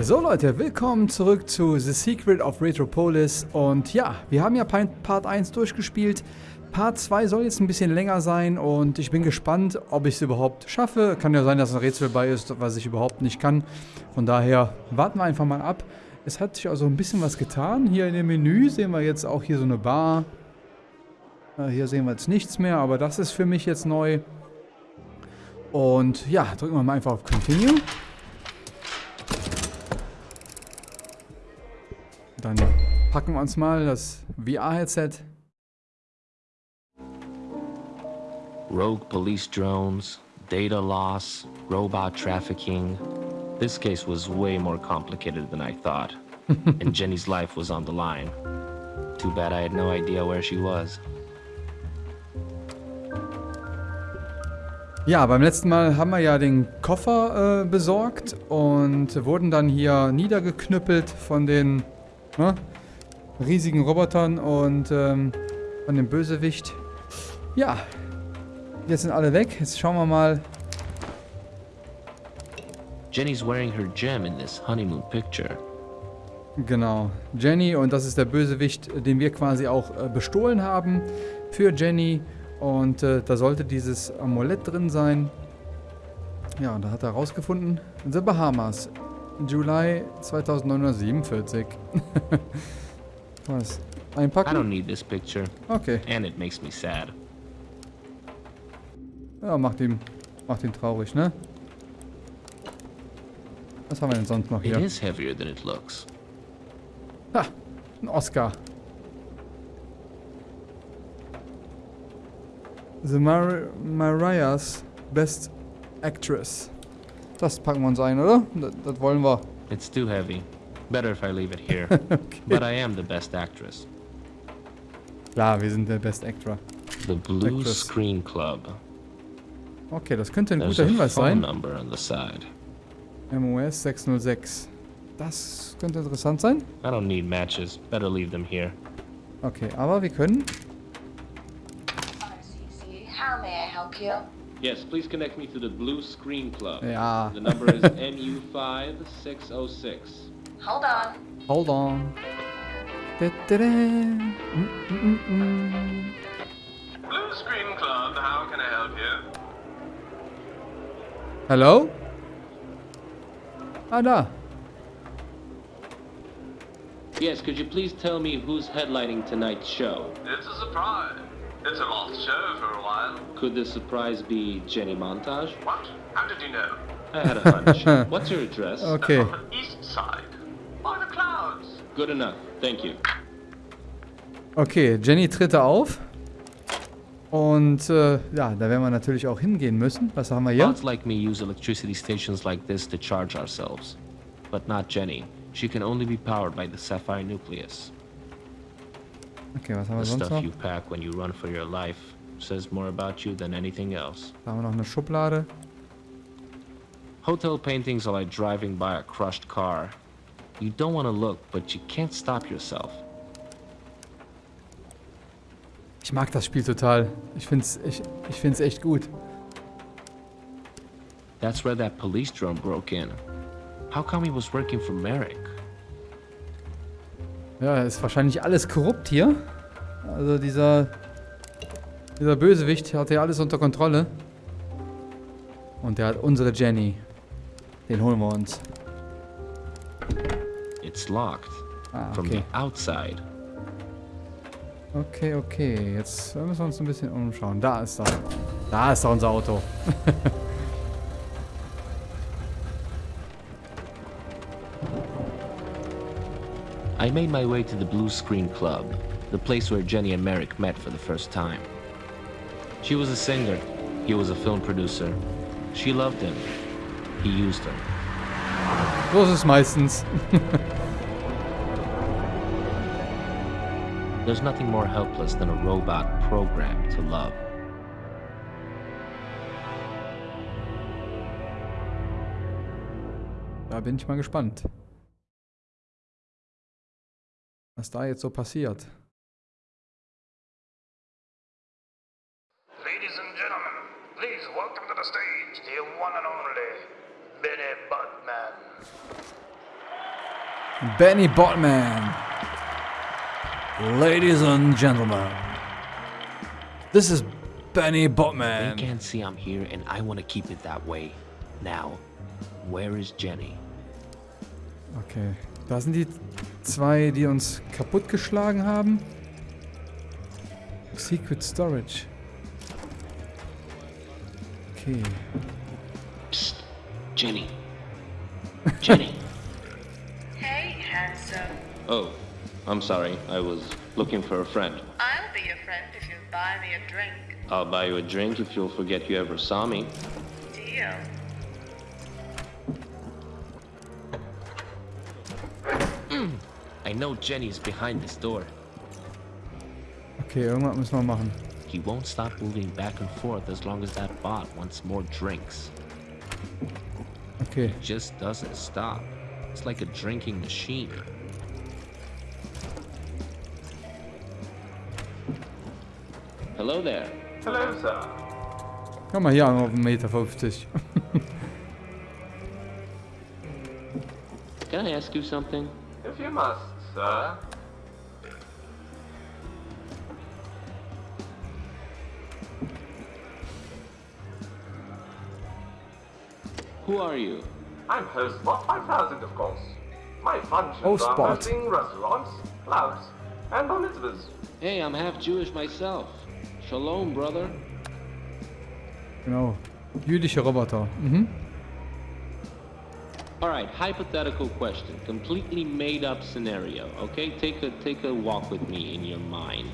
So Leute, willkommen zurück zu The Secret of Retropolis und ja, wir haben ja Part 1 durchgespielt. Part 2 soll jetzt ein bisschen länger sein und ich bin gespannt, ob ich es überhaupt schaffe. Kann ja sein, dass ein Rätsel bei ist, was ich überhaupt nicht kann. Von daher warten wir einfach mal ab. Es hat sich also ein bisschen was getan. Hier in dem Menü sehen wir jetzt auch hier so eine Bar. Hier sehen wir jetzt nichts mehr, aber das ist für mich jetzt neu. Und ja, drücken wir mal einfach auf Continue. Dann packen wir uns mal das VR-Headset. Rogue police drones, data loss, robot trafficking. This case was way more complicated than I thought. and Jenny's life was on the line. Too bad I had no idea where she was. Ja, beim letzten Mal haben wir ja den Koffer äh, besorgt und wurden dann hier niedergeknüppelt von den ne? riesigen Robotern und ähm, von dem Bösewicht. Ja, jetzt sind alle weg. Jetzt schauen wir mal. Jenny's wearing her gem in this honeymoon picture. Genau, Jenny und das ist der Bösewicht, den wir quasi auch äh, bestohlen haben für Jenny. Und äh, da sollte dieses Amulett drin sein. Ja, und da hat er rausgefunden, The Bahamas. Juli 2947. Was? Einpacken? I don't need this picture. Okay. And it makes me sad. Ja, macht ihn, macht ihn traurig, ne? Was haben wir denn sonst noch hier? It is heavier than it looks. Ha, ein Oscar. The Mar Mariah's Best Actress. Das packen wir uns ein, oder? Das, das wollen wir. It's too heavy. Better if I leave it here. okay. But I am the best actress. Klar, wir sind der Best Actor. The Blue Actress. Screen Club. Okay, das könnte ein There's guter a Hinweis phone sein. number on the side. MOS 606. Das könnte interessant sein. I don't need matches. Better leave them here. Okay, aber wir können... RCC, how may I help you? Yes, please connect me to the Blue Screen Club. Ja, The number is MU5606. Hold on. hold on. Da, da, da. Mm, mm, mm. Blue Screen Club, how can I help you? Hello? Ah, da. Yes, could you please tell me who's headlining tonight's show? It's a surprise. It's a lost show for a while. Could the surprise be Jenny Montage? What? How did you know? I had a hunch. What's your address? Okay. On the east side. By the clouds. Good enough. Thank you. Okay, Jenny tritt da auf. Und äh, ja, da werden wir natürlich auch hingehen müssen. Was haben wir hier? Bots like me use electricity stations like this to charge ourselves. But not Jenny. She can only be powered by the sapphire nucleus. Okay, was haben wir The sonst stuff noch? you pack when you run for your life says more about you than anything else. Da haben wir noch eine Schublade. Hotel paintings are like driving by a crushed car. You don't want to look, but you can't stop yourself. Ich mag das Spiel total. Ich find's, ich, ich find's echt gut. That's where that police drone broke in. How come he was working for Merrick? Ja, ist wahrscheinlich alles korrupt hier. Also dieser, dieser Bösewicht hat hier alles unter Kontrolle. Und der hat unsere Jenny. Den holen wir uns. It's locked Ah, from okay. the outside. Okay, okay. Jetzt müssen wir uns ein bisschen umschauen. Da ist er. Da ist er, unser Auto. I made my way to the Blue Screen Club, the place where Jenny and Merrick met for the first time. She was a singer, he was a film producer. She loved him, he used her. So ist es meistens. There's nothing more helpless than a robot programmed to love. Da bin ich mal gespannt. Was da jetzt so passiert. Ladies and gentlemen, please welcome to the stage the one and only Benny Botman. Benny Botman. Ladies and gentlemen. This is Benny Botman. They Botman. can't see I'm here, and I want to keep it that way. Now, where is Jenny? Okay. Da sind die zwei, die uns kaputtgeschlagen haben. Secret Storage. Okay. Psst, Jenny. Jenny. Hey, handsome. oh, I'm sorry. I was looking for a friend. I'll be your friend if you buy me a drink. I'll buy you a drink if you'll forget you ever saw me. Deal. I know Jenny's behind this door. Okay, irgendwas müssen wir machen. He won't stop moving back and forth as long as that bot wants more drinks. Okay. It Just doesn't stop. It's like a drinking machine. Hello there. Hello, sir. Komm mal hier an auf 1,50 Meter. 50. Can I ask you something? If you must, sir. Who are you? I'm host Spot 5000, of course. My functions Host are Spot. hosting restaurants, clubs, and bar mitzvahs. Hey, I'm half Jewish myself. Shalom, brother. Genau. Jüdische Roboter. Mhm. All right, hypothetical question, completely made up scenario. Okay, take a take a walk with me in your mind.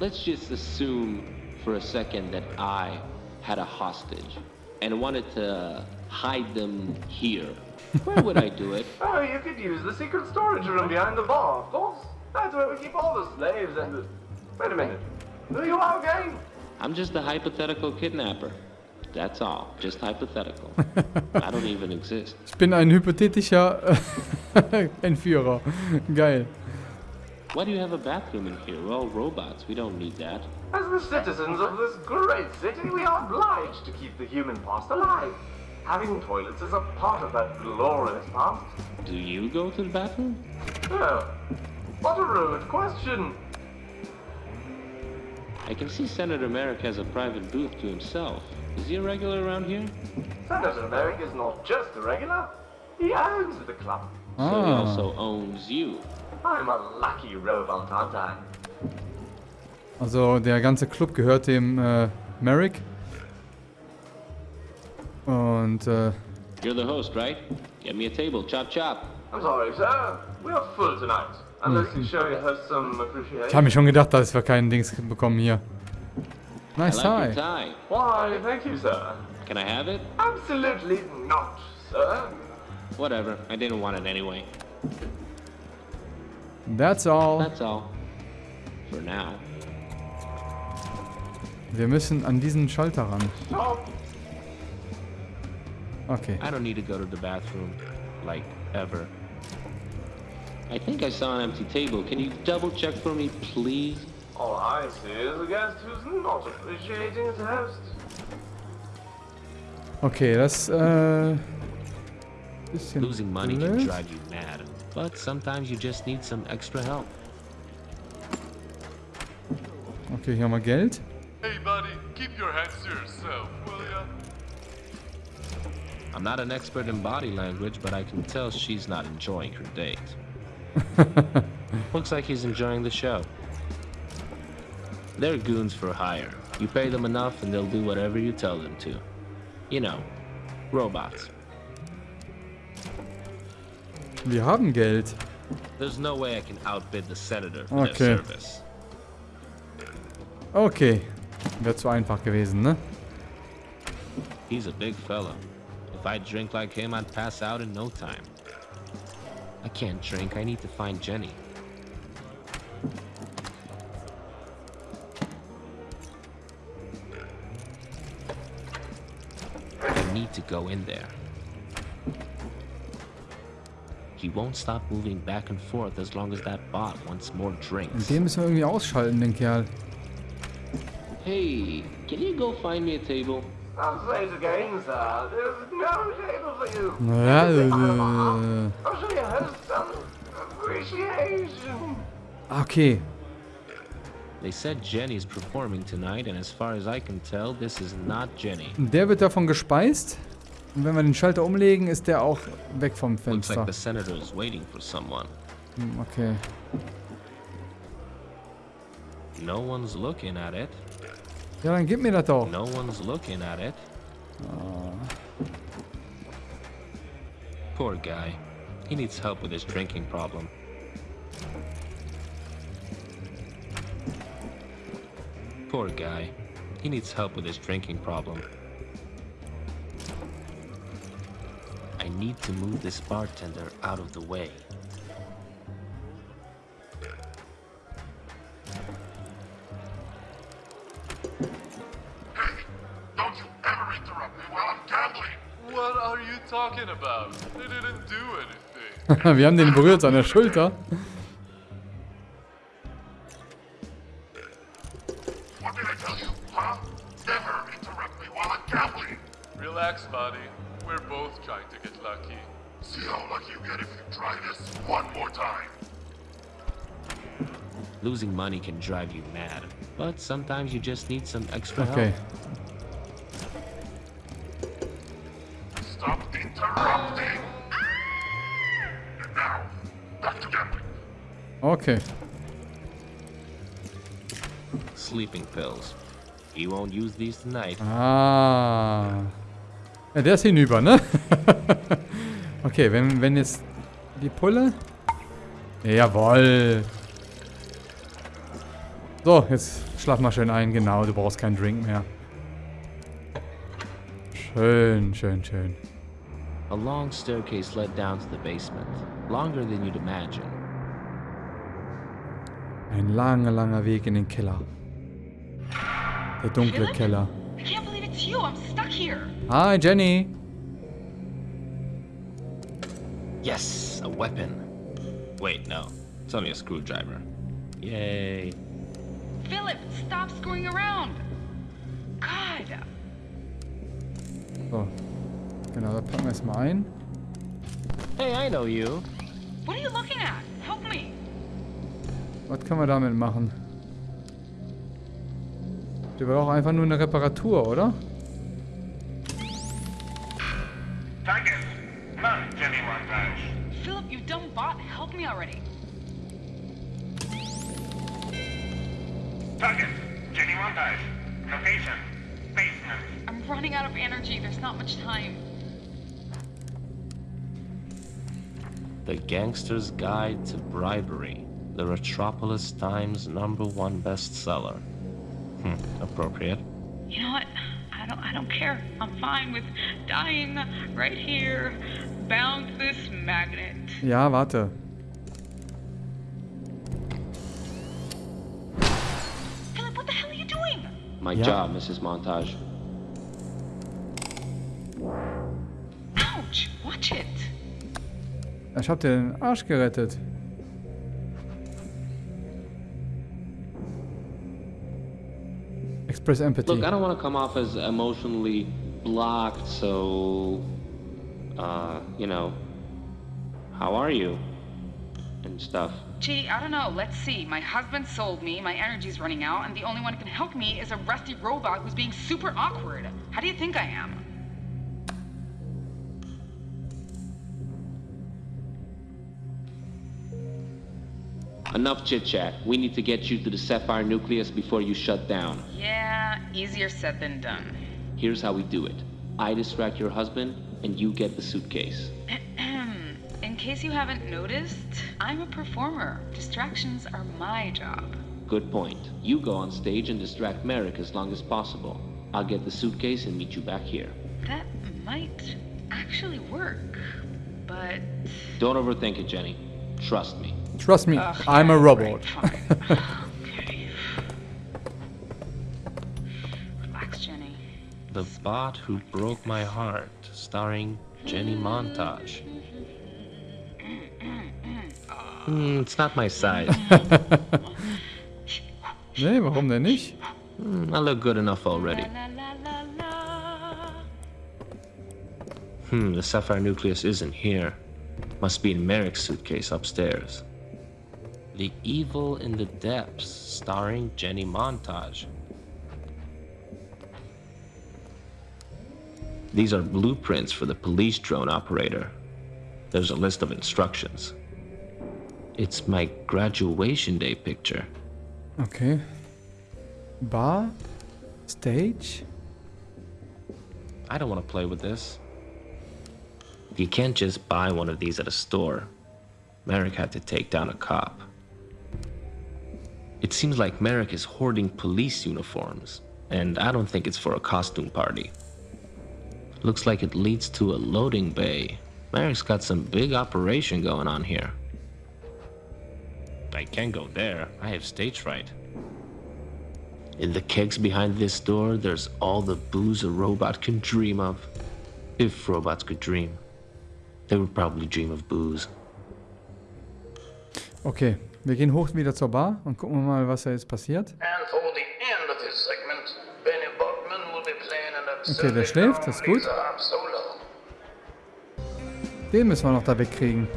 Let's just assume for a second that I had a hostage and wanted to hide them here. Where would I do it? Oh, you could use the secret storage room behind the bar, of course. That's where we keep all the slaves and the... Wait a minute. Who you are again? I'm just a hypothetical kidnapper. That's all. Just hypothetical. I don't even exist. Ich bin ein hypothetischer Entführer. Geil. Why do you have a bathroom in here? We're all robots. We don't need that. As the citizens of this great city, we are obliged to keep the human past alive. Having toilets is a part of that glorious past. Do you go to the bathroom? Oh, what a rude question. I can see Senator Merrick has a private booth to himself. Is he a regular around here? Senator Merrick is not just a regular. He owns the club. So he Ah. also owns you. I'm a lucky robot, aren't I? Also der ganze Club gehört dem äh, Merrick. Und äh, You're the host, right? Get me a table. Chop chop. I'm sorry, sir. We are full tonight. Unless you show your host some ich appreciation. habe mir schon gedacht, dass wir keinen Dings bekommen hier. I Nice like your tie. tie. Why, thank you, sir. Can I have it? Absolutely not, sir. Whatever. I didn't want it anyway. That's all. That's all. For now. Wir müssen an diesen Schalter ran. Stop. Okay. I don't need to go to the bathroom. Like, ever. I think I saw an empty table. Can you double check for me, please? All I see is a guest who's not appreciating his host. Okay, das äh uh, bisschen Losing money can drive you mad. But sometimes you just need some extra help. Okay, hier haben wir Geld. Hey, buddy, keep your hands to yourself, will ya? I'm not an expert in body language, but I can tell she's not enjoying her date. Looks like he's enjoying the show. They're goons for hire. You pay them enough and they'll do whatever you tell them to. You know, robots. Wir haben Geld. There's no way I can outbid the senator for Okay. their service. Okay. Wäre zu einfach gewesen, ne? He's a big fella. If I drink like him, I'd pass out in no time. I can't drink. I need to find Jenny. Need to go in there. He won't stop moving back and forth as long as that bot wants more drinks. den müssen wir irgendwie ausschalten, den Kerl. Hey, can you go find me a table? I'll say it again, sir. There's no table for you. Äh, äh, äh. Ja, Sit äh, behind the bar. I'll show your host some appreciation. Ah, okay. They said Jenny's performing tonight, and as far as I can tell, this is not Jenny. Der wird davon gespeist. Und wenn wir den Schalter umlegen, ist der auch weg vom Fenster. Looks like the senator is waiting for someone. Hm, Okay. No one's looking at it. Ja, dann gib mir das doch. No one's looking at it. Ah. Poor guy. He needs help with his drinking problem. Poor guy. He needs help with his drinking problem. I need to move this bartender out of the way. Don't you ever interrupt me while I'm gambling! What are you talking about? They didn't do anything. wir haben den berührt an der Schulter. Both trying to get lucky. See how lucky you get if you try this one more time. Losing money can drive you mad, but sometimes you just need some extra Okay. help. Stop interrupting! And now, back to gambling. Okay. Sleeping pills. He won't use these tonight. Ah. Ja, der ist hinüber, ne? okay, wenn, wenn jetzt die Pulle. Jawoll. So, jetzt schlaf mal schön ein. Genau, du brauchst keinen Drink mehr. Schön, schön, schön. A long staircase led down to the basement, longer than you'd imagine. Ein langer, langer Weg in den Keller. Der dunkle? Keller. Hi, Jenny. Yes, a weapon. Wait, no. It's only a screwdriver. Yay. Philip, stop screwing around. God. So. Genau, da packen wir es mal ein. Hey, I know you. What are you looking at? Help me. Was können wir damit machen? Der war auch einfach nur eine Reparatur, oder? Much time. The Gangster's Guide to Bribery. The Retropolis Times number one bestseller. Hmm, appropriate. You know what? I don't. I don't care. I'm fine with dying right here, bound to this magnet. Ja, warte. Philip, what the hell are you doing? My Yeah. job, Mrs. Montage. Ich hab dir den Arsch gerettet. Express Empathy. Look, I don't want to come off as emotionally blocked, so. Uh, you know. How are you? And stuff. Gee, I don't know. Let's see. My husband sold me, my energy's running out, and the only one who can help me is a rusty robot who's being super awkward. How do you think I am? Enough chit chat. We need to get you to the Sapphire nucleus before you shut down. Yeah, easier said than done. Here's how we do it I distract your husband, and you get the suitcase. In case you haven't noticed, I'm a performer. Distractions are my job. Good point. You go on stage and distract Merrick as long as possible. I'll get the suitcase and meet you back here. That might actually work, but. Don't overthink it, Jenny. Trust me. Trust me, Ugh, I'm yeah, a robot. right, Relax, Jenny. The Bot Who Broke My Heart, starring Jenny Montage. Hmm, it's not my size. nee, warum denn nicht? Hmm, I look good enough already. Hmm, the Sapphire Nucleus isn't here. Must be in Merrick's suitcase upstairs. The Evil in the Depths, starring Jenny Montage. These are blueprints for the police drone operator. There's a list of instructions. It's my graduation day picture. Okay. Bar? Stage? I don't want to play with this. You can't just buy one of these at a store. Merrick had to take down a cop. It seems like Merrick is hoarding police uniforms, and I don't think it's for a costume party. Looks like it leads to a loading bay. Merrick's got some big operation going on here. I can't go there. I have stage fright. In the kegs behind this door, there's all the booze a robot can dream of. If robots could dream. They would probably dream of booze. Okay, wir gehen hoch wieder zur Bar und gucken mal, was da jetzt passiert. Okay, der schläft, das ist gut. Den müssen wir noch da wegkriegen.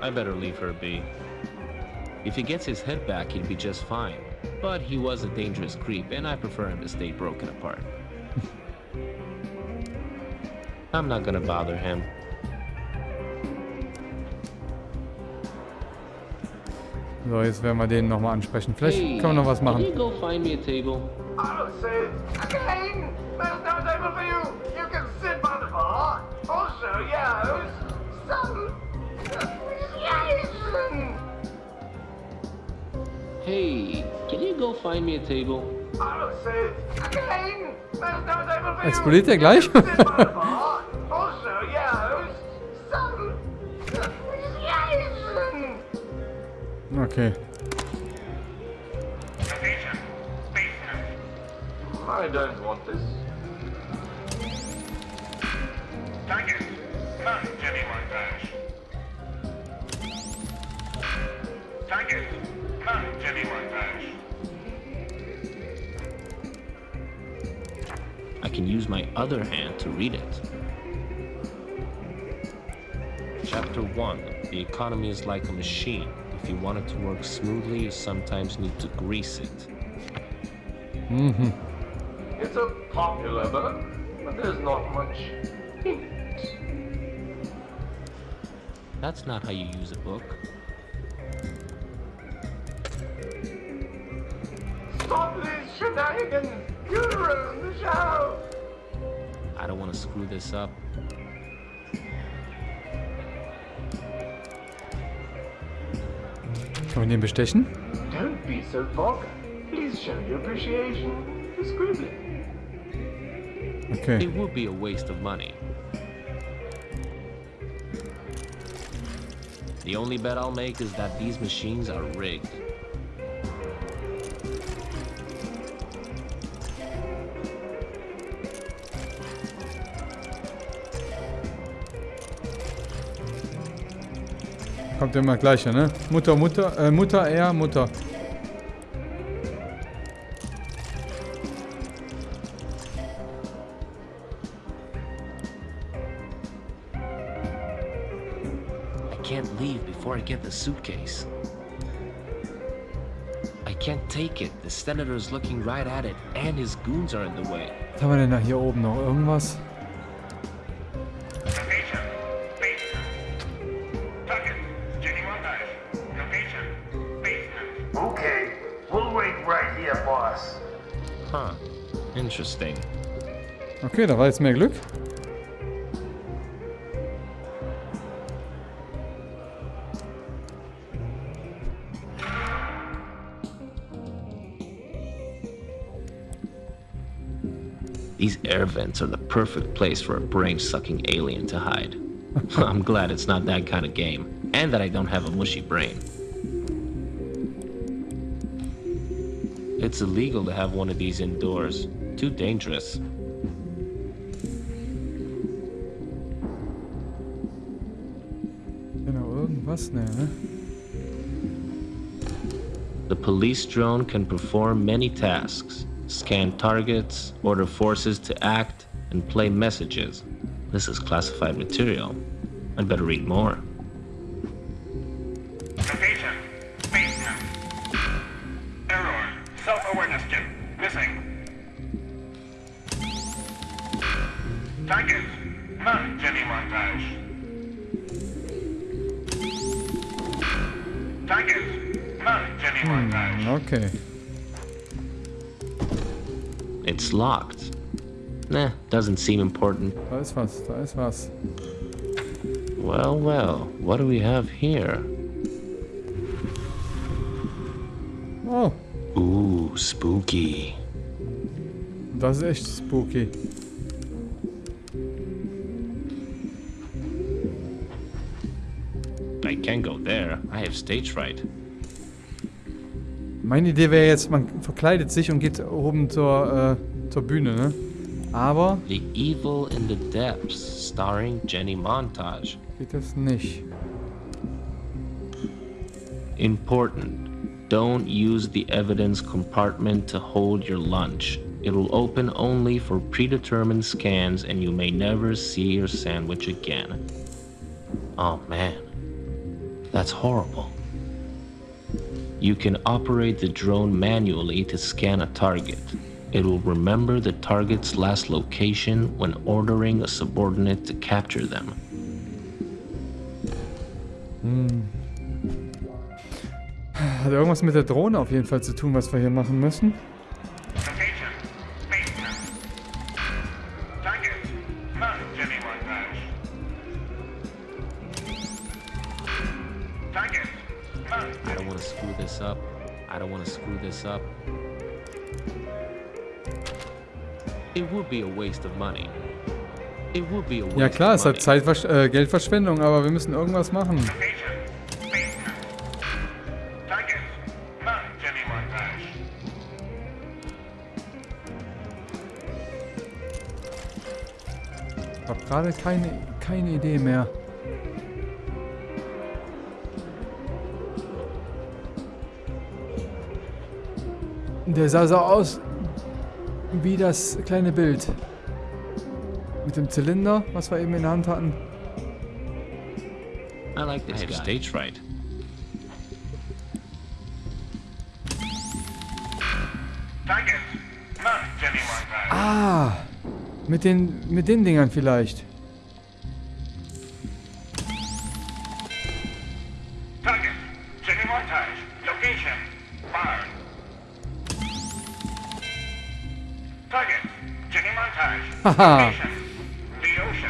I better leave her be. If he gets his head back, he'd be just fine. But he was a dangerous creep, and I prefer him to stay broken apart. I'm not gonna bother him. So, jetzt werden wir den nochmal ansprechen. Vielleicht Hey, können wir noch was Can machen. you go find me a table? I'll say it again! There's no table for you! You can sit by the bar! Also, yours! Some appreciation! Hey, can you go find me a table? Say it again! There's no table for you! Explodiert der gleich? Okay. I don't want this. Target. None, Jenny Montage. Target. None, Jenny Montage. I can use my other hand to read it. Chapter 1 The economy is like a machine. If you want it to work smoothly, you sometimes need to grease it. Mm-hmm. It's a popular book, but there's not much in it. That's not how you use a book. Stop these shenanigans! You ruined the show! I don't want to screw this up. Können wir den bestechen? Don't be so vulgar. Please show your appreciation discreetly. Okay. It would be a waste of money. The only bet I'll make is that these machines are rigged. Kommt immer gleiche, ne? Mutter, Mutter, äh, Mutter, er, Mutter. I can't leave before I get the suitcase. I can't take it. The senator's looking right at it, and his goons are in the way. Was haben wir denn da hier oben noch? Irgendwas? Here, boss. Huh. Interesting. Okay, da war jetzt mehr Glück. These air vents are the perfect place for a brain sucking alien to hide. I'm glad it's not that kind of game, and that I don't have a mushy brain. It's illegal to have one of these indoors. Too dangerous. Genau, irgendwas? Ne, ne? The police drone can perform many tasks scan targets, order forces to act, and play messages. This is classified material. I'd better read more. Target. None. Jenny montage. Okay. It's locked. Nah, doesn't seem important. Da ist was, da ist was. Well, well, what do we have here? Oh, Ooh, spooky. das ist echt spooky. Have stage fright. Meine Idee wäre jetzt, man verkleidet sich und geht oben zur, äh, zur Bühne, ne? Aber The Evil in the Depths, starring Jenny Montage. geht das nicht. Important. Don't use the evidence compartment to hold your lunch. It will open only for predetermined scans and you may never see your sandwich again. Oh man. That's horrible. You can operate the drone manually to scan a target. It will remember the target's last location when ordering a subordinate to capture them. Hm. Hat irgendwas mit der Drohne auf jeden Fall zu tun, was wir hier machen müssen. Ja klar, es hat Zeitversch äh, Geldverschwendung, aber wir müssen irgendwas machen. Ich habe gerade keine, keine Idee mehr. Der sah so aus wie das kleine Bild. Mit dem Zylinder, was wir eben in der Hand hatten. I like this I have stage fright. Target. None. Jenny montage. Ah, mit den, mit den Dingern vielleicht. Target.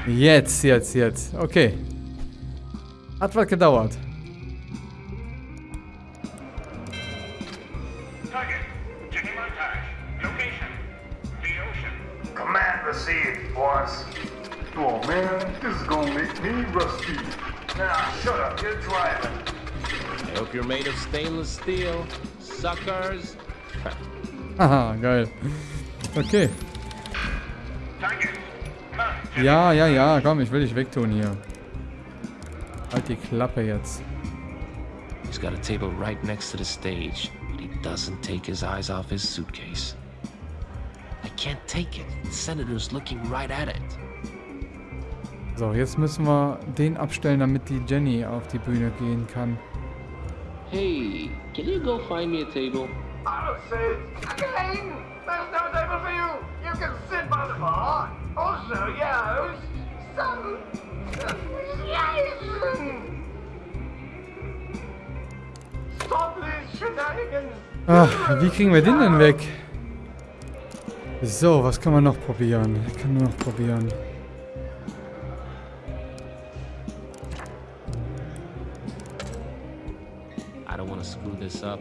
Jetzt, jetzt, jetzt. Okay. Hat was gedauert. Target. Jenny The ocean. Boss. Oh man, this is gonna make me rusty. Nah, shut up, you're driving. I hope you're made of stainless steel, suckers. Haha, geil. Okay. Ja, ja, ja, komm, ich will dich wegtun hier. Halt die Klappe jetzt. He's got a table right next to the stage, but he doesn't take his eyes off his suitcase. I can't take it. The senator's looking right at it. So, jetzt müssen wir den abstellen, damit die Jenny auf die Bühne gehen kann. Hey, can you go find me a table? I'll say, again, there's no table for you. You can sit by the bar. Also, yes, some association. Stop these shenanigans. Ach, wie kriegen wir den denn weg? So, was kann man noch probieren? Ich kann nur noch probieren. I don't want to screw this up.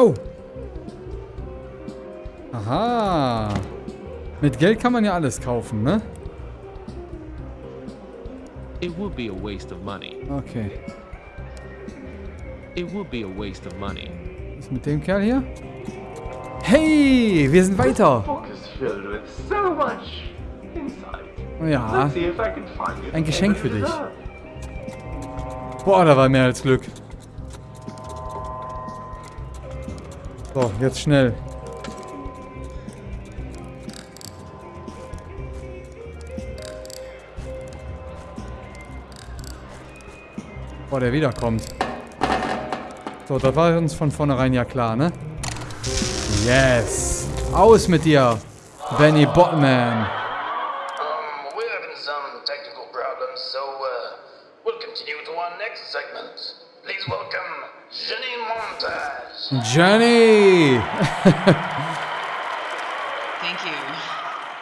Oh! Aha! Mit Geld kann man ja alles kaufen, ne? It would be a waste of money. Okay. It would be a waste of money. Was ist mit dem Kerl hier? Hey! Wir sind weiter! insight. Ja. Ein Geschenk für dich. Boah, da war mehr als Glück. So, jetzt schnell. Boah, der wiederkommt. So, das war uns von vornherein ja klar, ne? Yes! Aus mit dir, Benny Botman! Jenny! Thank you.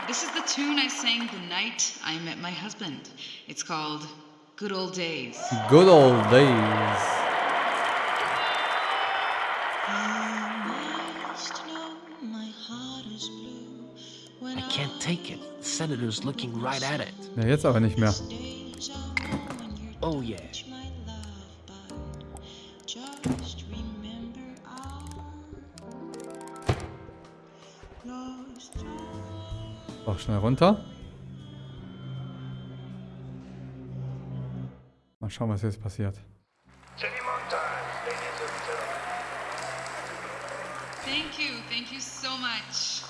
This is the tune I sang the night I met my husband. It's called Good Old Days. Good old days. I can't take it. The senator's looking right at it. Ja, jetzt aber nicht mehr. Oh, yeah. Auch schnell runter. Mal schauen, was jetzt passiert.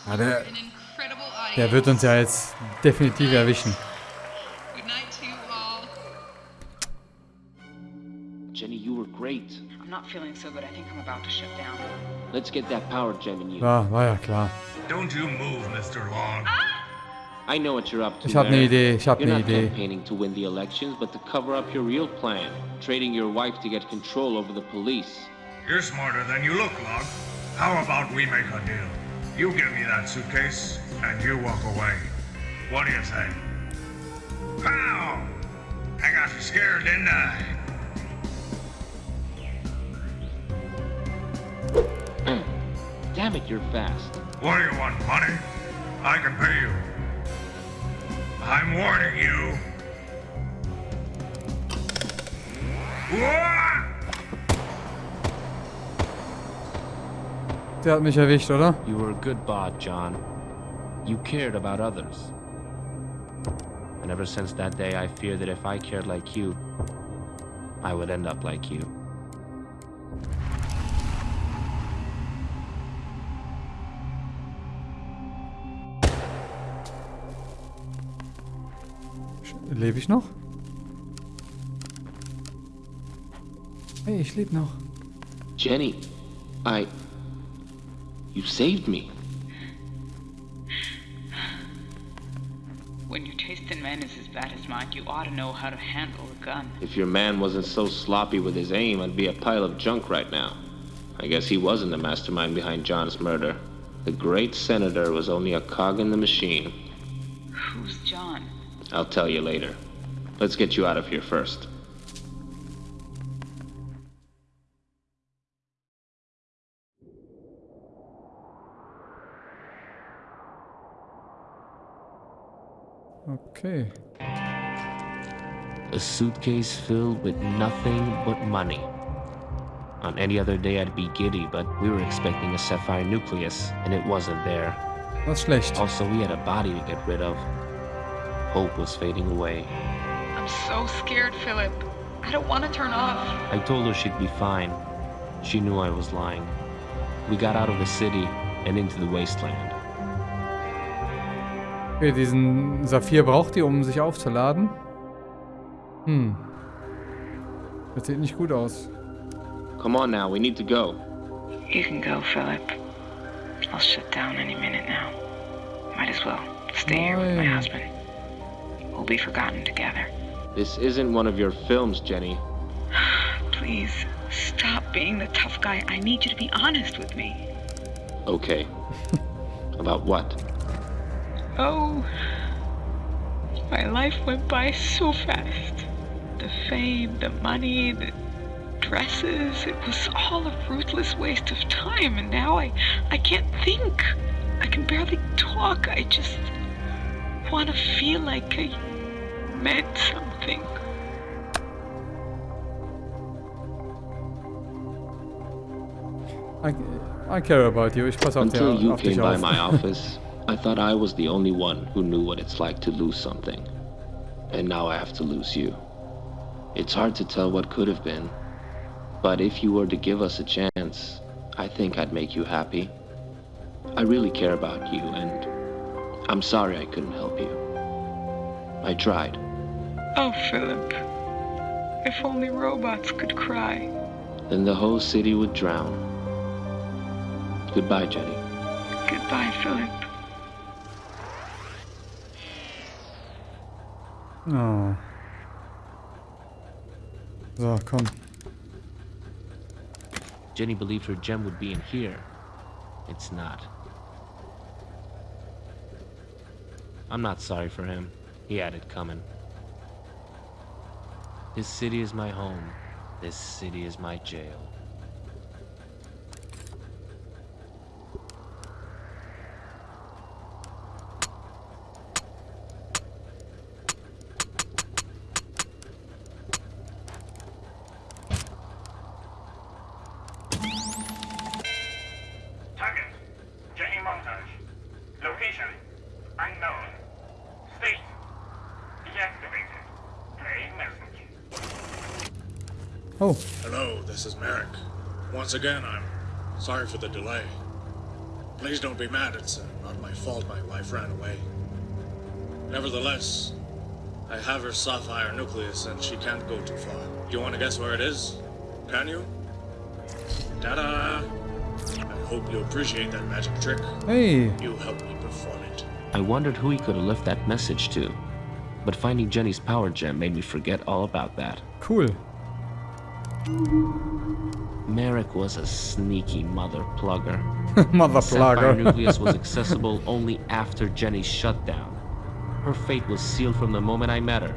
Ah, der-. Der wird uns ja jetzt definitiv erwischen. Jenny, you were great. I'm not feeling so good. I think I'm about to shut down. Let's get that power gem in you. Ja, war ja klar. Don't you move, Mr. Log. Ah! I know what you're up to. Ich hab ne Idee, ich hab You're ne not Idee. campaigning to win the elections, but to cover up your real plan, trading your wife to get control over the police. You're smarter than you look, Log. How about we make a deal? You give me that suitcase, and you walk away. What do you say? Pow! I got you scared, didn't I? Damn it, you're fast. What do you want, money? I can pay you. I'm warning you. Wah! Der hat mich erwischt, oder? You were a good bot, John. You cared about others. And ever since that day, I fear that if I cared like you, I would end up like you. Lebe ich noch? Hey, ich lebe noch. Jenny, I. You saved me. When your taste in men is as bad as mine, you ought to know how to handle a gun. If your man wasn't so sloppy with his aim, I'd be a pile of junk right now. I guess he wasn't the mastermind behind John's murder. The great senator was only a cog in the machine. Who's John? I'll tell you later. Let's get you out of here first. Okay. A suitcase filled with nothing but money. On any other day, I'd be giddy, but we were expecting a sapphire nucleus, and it wasn't there. Das ist schlecht. Also, we had a body to get rid of. Hope was fading away. I'm so scared, Philip. I don't want to turn off. I told her she'd be fine. She knew I was lying. We got out of the city and into the wasteland. Okay, diesen Saphir braucht ihr, um sich aufzuladen. Hm. Das sieht nicht gut aus. Come on now, we need to go. You can go, Philip. I'll shut down any minute now. Might as well stay here with my husband. We'll be forgotten together. This isn't one of your films, Jenny. Please, stop being the tough guy. I need you to be honest with me. Okay. About what? Oh, my life went by so fast. The fame, the money, the dresses, it was all a ruthless waste of time, and now I, I can't think. I can barely talk. I just want to feel like I meant something. I, I care about you. Ich pass auf, Until dir, you auf dich came by my office, I thought I was the only one who knew what it's like to lose something. And now I have to lose you. It's hard to tell what could have been. But if you were to give us a chance, I think I'd make you happy. I really care about you, and I'm sorry I couldn't help you. I tried. Oh, Philip. If only robots could cry. Then the whole city would drown. Goodbye, Jenny. Goodbye, Philip. Oh. So, komm. Jenny believed her gem would be in here. It's not. I'm not sorry for him. He had it coming. This city is my home. This city is my jail. Target, Jenny Montage. Location, unknown. State, deactivated. Play message. Oh, Hello, this is Merrick. Once again, I'm sorry for the delay. Please don't be mad, it's uh, not my fault my wife ran away. Nevertheless, I have her sapphire nucleus and she can't go too far. You want to guess where it is? Can you? Ta-da! I hope you appreciate that magic trick. hey. You helped me perform it. I wondered who he could have left that message to. But finding Jenny's power gem made me forget all about that. Cool. Merrick was a sneaky mother plugger. Mother Sapphire plugger. Nucleus was accessible only after Jenny's shutdown. Her fate was sealed from the moment I met her.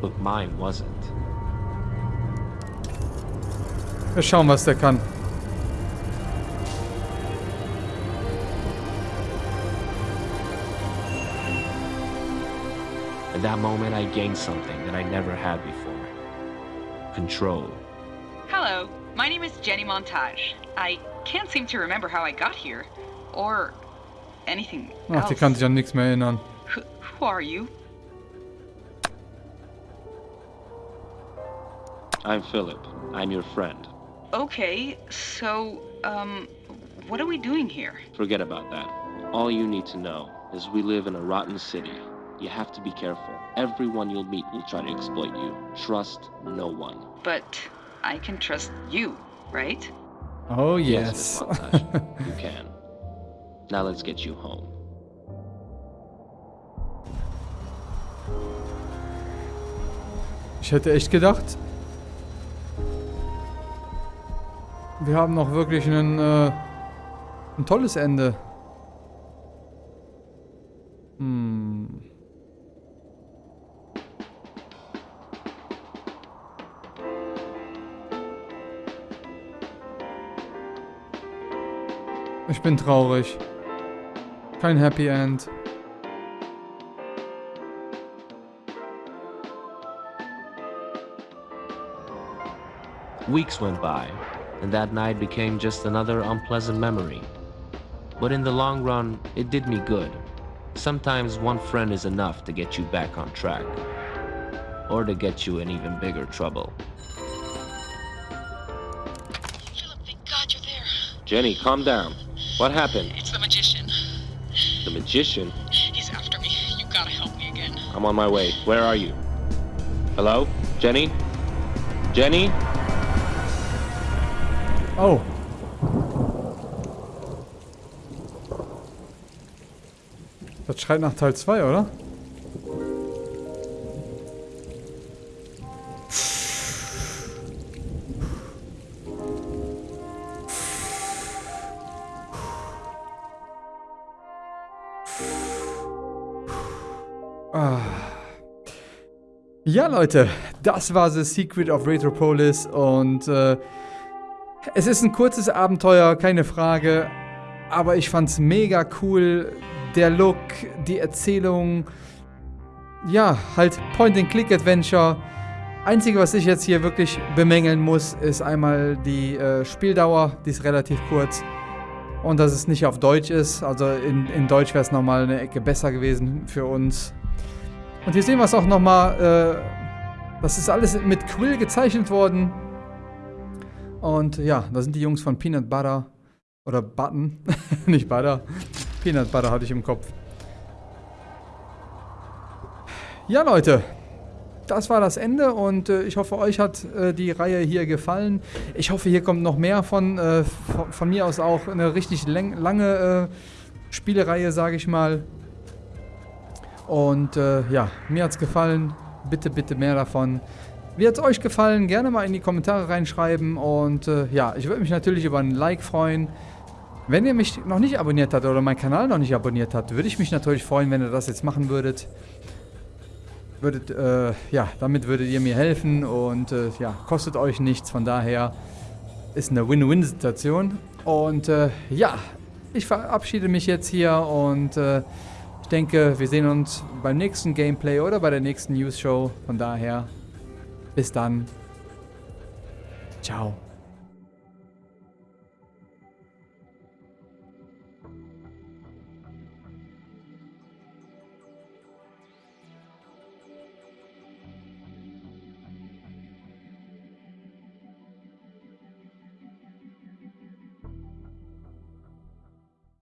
But mine wasn't. Wir schauen, was der kann. At that moment, I gained something that I never had before. Control. Hello, my name is Jenny Montage. I can't seem to remember how I got here. Or anything Ach, die else. kann sich an nichts mehr erinnern. Who, who are you? I'm Philip. I'm your friend. Okay, so, um, what are we doing here? Forget about that. All you need to know is we live in a rotten city. You have to be careful. Everyone you'll meet will try to exploit you. Trust no one. But I can trust you, right? Oh Miss yes. Montage, you can. Now let's get you home. Ich hätte echt gedacht, wir haben noch wirklich einen, äh, ein tolles Ende. Hm. Ich bin traurig. Kein Happy End. Weeks went by, and that night became just another unpleasant memory. But in the long run, it did me good. Sometimes one friend is enough to get you back on track, or to get you in even bigger trouble. Philip, thank God you're there. Jenny, calm down. What happened? It's the magician. The magician? He's after me. You gotta help me again. I'm on my way. Where are you? Hello? Jenny? Jenny? Oh. Das schreit nach Teil 2, oder? Leute, das war The Secret of Retropolis und äh, es ist ein kurzes Abenteuer, keine Frage, aber ich fand's mega cool. Der Look, die Erzählung, ja, halt Point-and-Click-Adventure. Einzige, was ich jetzt hier wirklich bemängeln muss, ist einmal die äh, Spieldauer, die ist relativ kurz. Und dass es nicht auf Deutsch ist. Also in, in Deutsch wäre es nochmal eine Ecke besser gewesen für uns. Und hier sehen wir es auch nochmal. Das ist alles mit Quill gezeichnet worden. Und ja, da sind die Jungs von Peanut Butter. Oder Button. Nicht Butter. Peanut Butter hatte ich im Kopf. Ja, Leute. das war das Ende und äh, ich hoffe, euch hat äh, die Reihe hier gefallen. Ich hoffe, hier kommt noch mehr von, äh, von, von, mir aus auch eine richtig lange äh, Spielereihe, sage ich mal. Und äh, ja, mir hat es gefallen. Bitte, bitte mehr davon. Wie hat es euch gefallen? Gerne mal in die Kommentare reinschreiben. Und äh, ja, ich würde mich natürlich über ein Like freuen. Wenn ihr mich noch nicht abonniert habt oder meinen Kanal noch nicht abonniert habt, würde ich mich natürlich freuen, wenn ihr das jetzt machen würdet. Würdet, äh, ja, damit würdet ihr mir helfen und äh, ja, kostet euch nichts. Von daher ist eine Win-Win-Situation. Und äh, ja, ich verabschiede mich jetzt hier und äh, denke, wir sehen uns beim nächsten Gameplay oder bei der nächsten News-Show. Von daher, bis dann. Ciao.